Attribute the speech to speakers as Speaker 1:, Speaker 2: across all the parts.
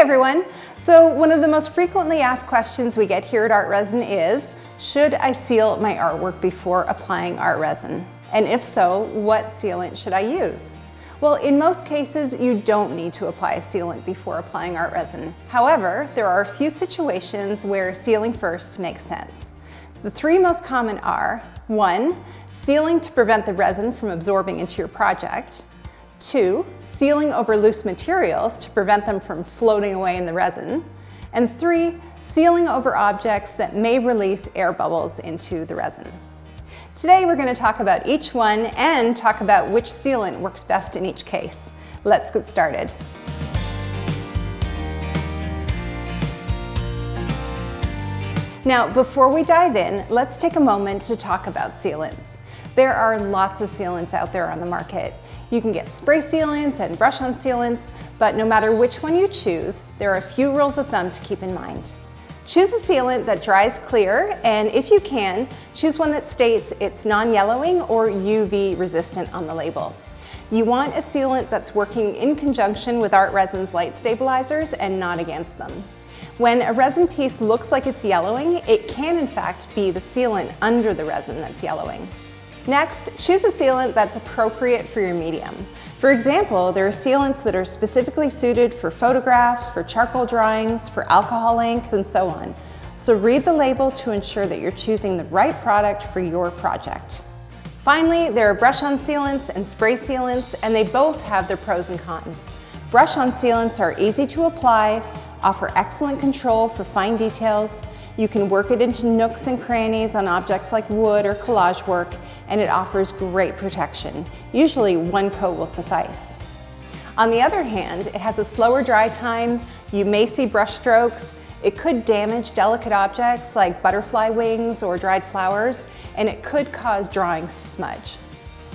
Speaker 1: everyone. So one of the most frequently asked questions we get here at Art Resin is, should I seal my artwork before applying art resin? And if so, what sealant should I use? Well, in most cases, you don't need to apply a sealant before applying art resin. However, there are a few situations where sealing first makes sense. The three most common are, one, sealing to prevent the resin from absorbing into your project, two, sealing over loose materials to prevent them from floating away in the resin, and three, sealing over objects that may release air bubbles into the resin. Today we're going to talk about each one and talk about which sealant works best in each case. Let's get started. Now, before we dive in, let's take a moment to talk about sealants. There are lots of sealants out there on the market. You can get spray sealants and brush-on sealants, but no matter which one you choose, there are a few rules of thumb to keep in mind. Choose a sealant that dries clear, and if you can, choose one that states it's non-yellowing or UV resistant on the label. You want a sealant that's working in conjunction with Art Resin's light stabilizers and not against them. When a resin piece looks like it's yellowing, it can in fact be the sealant under the resin that's yellowing. Next, choose a sealant that's appropriate for your medium. For example, there are sealants that are specifically suited for photographs, for charcoal drawings, for alcohol inks, and so on. So read the label to ensure that you're choosing the right product for your project. Finally, there are brush-on sealants and spray sealants, and they both have their pros and cons. Brush-on sealants are easy to apply, offer excellent control for fine details, you can work it into nooks and crannies on objects like wood or collage work, and it offers great protection. Usually one coat will suffice. On the other hand, it has a slower dry time, you may see brush strokes, it could damage delicate objects like butterfly wings or dried flowers, and it could cause drawings to smudge.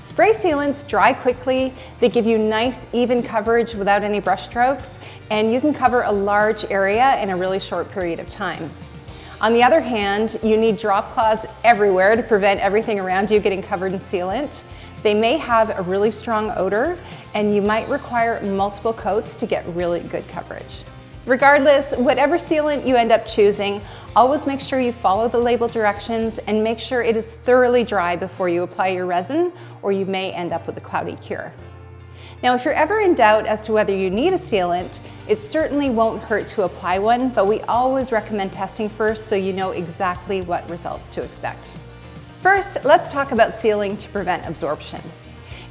Speaker 1: Spray sealants dry quickly, they give you nice even coverage without any brush strokes, and you can cover a large area in a really short period of time. On the other hand, you need drop cloths everywhere to prevent everything around you getting covered in sealant. They may have a really strong odor and you might require multiple coats to get really good coverage. Regardless, whatever sealant you end up choosing, always make sure you follow the label directions and make sure it is thoroughly dry before you apply your resin or you may end up with a cloudy cure. Now, if you're ever in doubt as to whether you need a sealant, it certainly won't hurt to apply one, but we always recommend testing first so you know exactly what results to expect. First, let's talk about sealing to prevent absorption.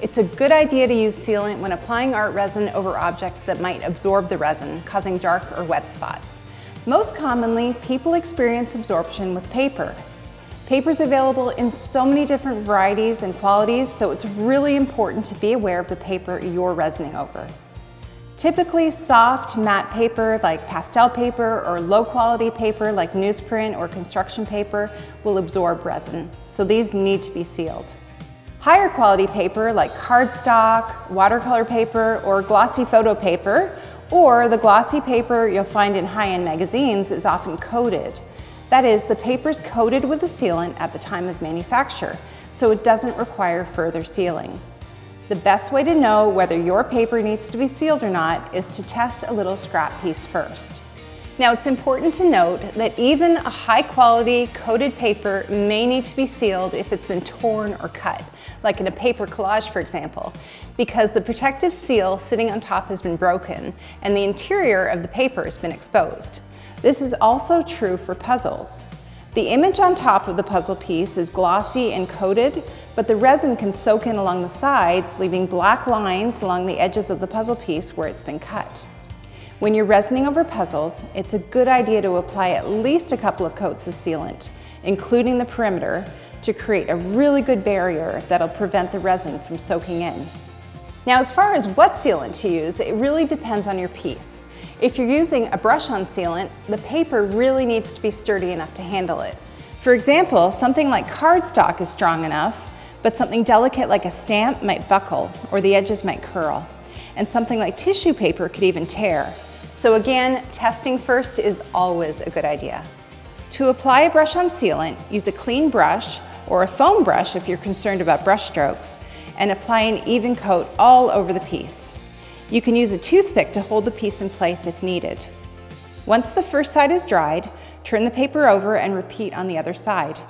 Speaker 1: It's a good idea to use sealant when applying art resin over objects that might absorb the resin, causing dark or wet spots. Most commonly, people experience absorption with paper, Paper's available in so many different varieties and qualities, so it's really important to be aware of the paper you're resining over. Typically, soft, matte paper like pastel paper or low quality paper like newsprint or construction paper will absorb resin, so these need to be sealed. Higher quality paper like cardstock, watercolor paper, or glossy photo paper, or the glossy paper you'll find in high-end magazines is often coated. That is, the paper is coated with a sealant at the time of manufacture, so it doesn't require further sealing. The best way to know whether your paper needs to be sealed or not is to test a little scrap piece first. Now it's important to note that even a high quality coated paper may need to be sealed if it's been torn or cut, like in a paper collage for example, because the protective seal sitting on top has been broken and the interior of the paper has been exposed. This is also true for puzzles. The image on top of the puzzle piece is glossy and coated, but the resin can soak in along the sides, leaving black lines along the edges of the puzzle piece where it's been cut. When you're resining over puzzles, it's a good idea to apply at least a couple of coats of sealant, including the perimeter, to create a really good barrier that'll prevent the resin from soaking in. Now, as far as what sealant to use, it really depends on your piece. If you're using a brush-on sealant, the paper really needs to be sturdy enough to handle it. For example, something like cardstock is strong enough, but something delicate like a stamp might buckle or the edges might curl. And something like tissue paper could even tear. So again, testing first is always a good idea. To apply a brush-on sealant, use a clean brush or a foam brush if you're concerned about brush strokes, and apply an even coat all over the piece. You can use a toothpick to hold the piece in place if needed. Once the first side is dried, turn the paper over and repeat on the other side.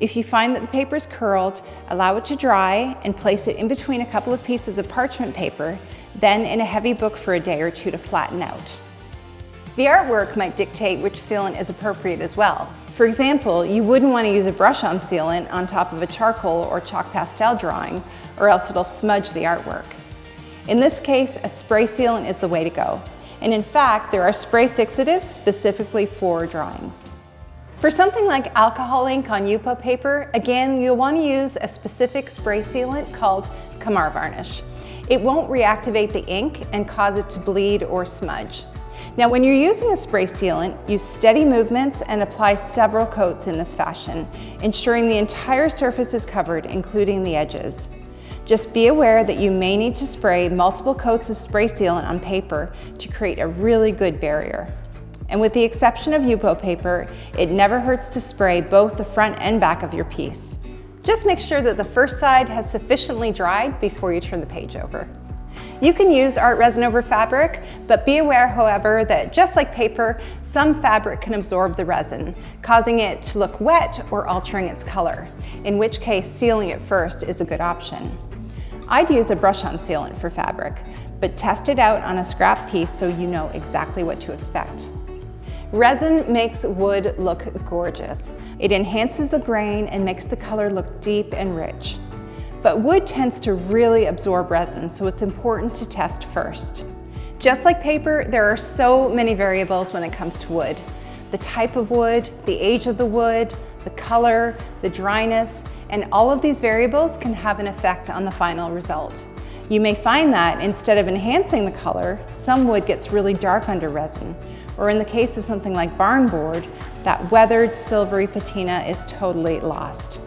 Speaker 1: If you find that the paper is curled, allow it to dry and place it in between a couple of pieces of parchment paper, then in a heavy book for a day or two to flatten out. The artwork might dictate which sealant is appropriate as well. For example, you wouldn't want to use a brush-on sealant on top of a charcoal or chalk pastel drawing, or else it'll smudge the artwork. In this case, a spray sealant is the way to go. And in fact, there are spray fixatives specifically for drawings. For something like alcohol ink on Yupo paper, again, you'll want to use a specific spray sealant called Kamar varnish. It won't reactivate the ink and cause it to bleed or smudge. Now when you're using a spray sealant, use steady movements and apply several coats in this fashion, ensuring the entire surface is covered, including the edges. Just be aware that you may need to spray multiple coats of spray sealant on paper to create a really good barrier. And with the exception of Yupo paper, it never hurts to spray both the front and back of your piece. Just make sure that the first side has sufficiently dried before you turn the page over. You can use art resin over fabric, but be aware, however, that just like paper, some fabric can absorb the resin, causing it to look wet or altering its color, in which case sealing it first is a good option. I'd use a brush-on sealant for fabric, but test it out on a scrap piece so you know exactly what to expect. Resin makes wood look gorgeous. It enhances the grain and makes the color look deep and rich. But wood tends to really absorb resin, so it's important to test first. Just like paper, there are so many variables when it comes to wood. The type of wood, the age of the wood, the color, the dryness, and all of these variables can have an effect on the final result. You may find that instead of enhancing the color, some wood gets really dark under resin, or in the case of something like barn board, that weathered silvery patina is totally lost.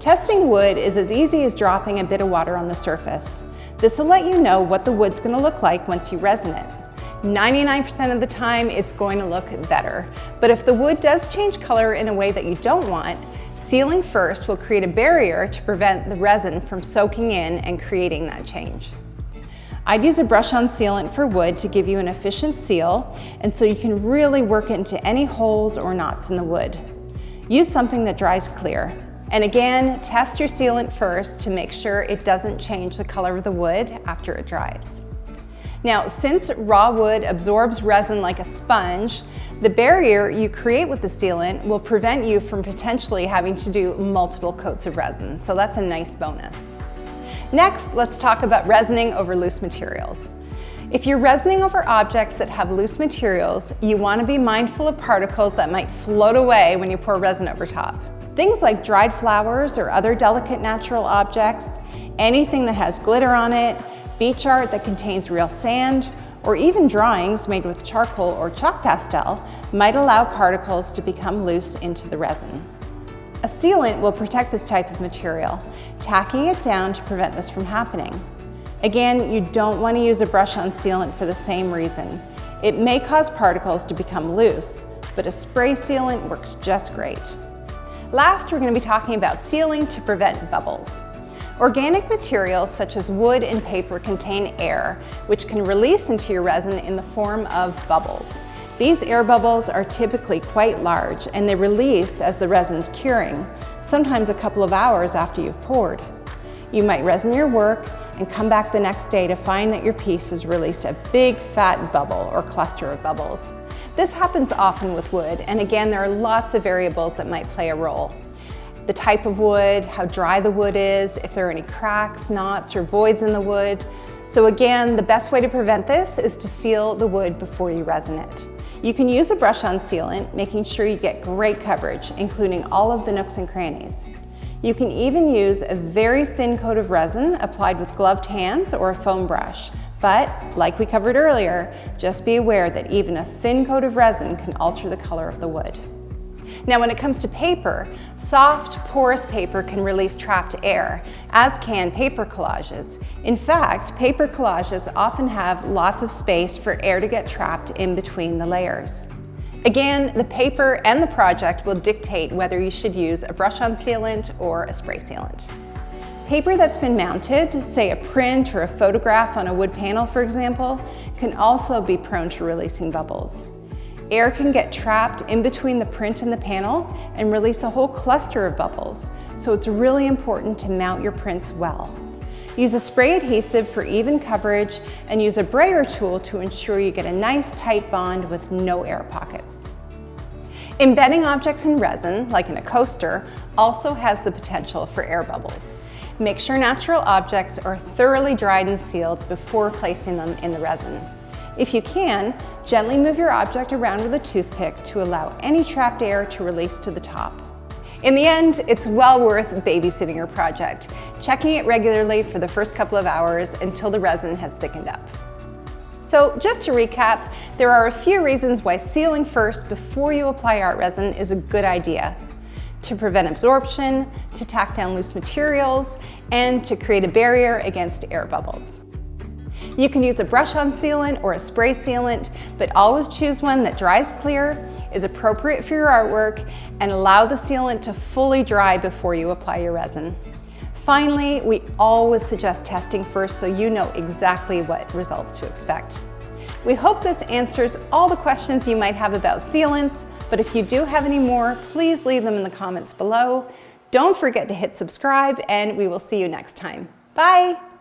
Speaker 1: Testing wood is as easy as dropping a bit of water on the surface. This will let you know what the wood's gonna look like once you resin it. 99% of the time, it's going to look better. But if the wood does change color in a way that you don't want, sealing first will create a barrier to prevent the resin from soaking in and creating that change. I'd use a brush-on sealant for wood to give you an efficient seal, and so you can really work it into any holes or knots in the wood. Use something that dries clear. And again, test your sealant first to make sure it doesn't change the color of the wood after it dries. Now, since raw wood absorbs resin like a sponge, the barrier you create with the sealant will prevent you from potentially having to do multiple coats of resin, so that's a nice bonus. Next, let's talk about resining over loose materials. If you're resining over objects that have loose materials, you want to be mindful of particles that might float away when you pour resin over top. Things like dried flowers or other delicate natural objects, anything that has glitter on it, beach art that contains real sand, or even drawings made with charcoal or chalk pastel might allow particles to become loose into the resin. A sealant will protect this type of material, tacking it down to prevent this from happening. Again, you don't want to use a brush-on sealant for the same reason. It may cause particles to become loose, but a spray sealant works just great. Last, we're going to be talking about sealing to prevent bubbles. Organic materials such as wood and paper contain air, which can release into your resin in the form of bubbles. These air bubbles are typically quite large and they release as the resin's curing, sometimes a couple of hours after you've poured. You might resin your work and come back the next day to find that your piece has released a big fat bubble or cluster of bubbles. This happens often with wood, and again, there are lots of variables that might play a role. The type of wood, how dry the wood is, if there are any cracks, knots, or voids in the wood. So again, the best way to prevent this is to seal the wood before you resin it. You can use a brush-on sealant, making sure you get great coverage, including all of the nooks and crannies. You can even use a very thin coat of resin applied with gloved hands or a foam brush. But, like we covered earlier, just be aware that even a thin coat of resin can alter the color of the wood. Now when it comes to paper, soft, porous paper can release trapped air, as can paper collages. In fact, paper collages often have lots of space for air to get trapped in between the layers. Again, the paper and the project will dictate whether you should use a brush-on sealant or a spray sealant. Paper that's been mounted, say a print or a photograph on a wood panel for example, can also be prone to releasing bubbles. Air can get trapped in between the print and the panel and release a whole cluster of bubbles, so it's really important to mount your prints well. Use a spray adhesive for even coverage and use a brayer tool to ensure you get a nice tight bond with no air pockets. Embedding objects in resin, like in a coaster, also has the potential for air bubbles. Make sure natural objects are thoroughly dried and sealed before placing them in the resin. If you can, gently move your object around with a toothpick to allow any trapped air to release to the top. In the end, it's well worth babysitting your project, checking it regularly for the first couple of hours until the resin has thickened up. So just to recap, there are a few reasons why sealing first before you apply art resin is a good idea. To prevent absorption, to tack down loose materials, and to create a barrier against air bubbles. You can use a brush-on sealant or a spray sealant, but always choose one that dries clear, is appropriate for your artwork, and allow the sealant to fully dry before you apply your resin. Finally, we always suggest testing first so you know exactly what results to expect. We hope this answers all the questions you might have about sealants, but if you do have any more, please leave them in the comments below. Don't forget to hit subscribe and we will see you next time. Bye!